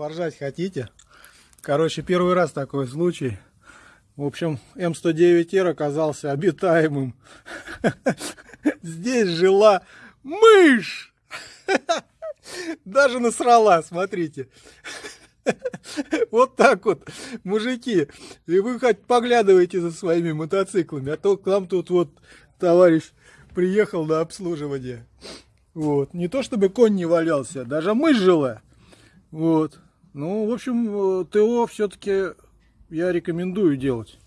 Поржать хотите? Короче, первый раз такой случай. В общем, М109Р оказался обитаемым. Здесь жила мышь! Даже насрала, смотрите. Вот так вот, мужики. И вы хоть поглядывайте за своими мотоциклами, а то к нам тут вот товарищ приехал на обслуживание. Вот. Не то чтобы конь не валялся, даже мышь жила. Вот. Ну, в общем, ТО все-таки я рекомендую делать.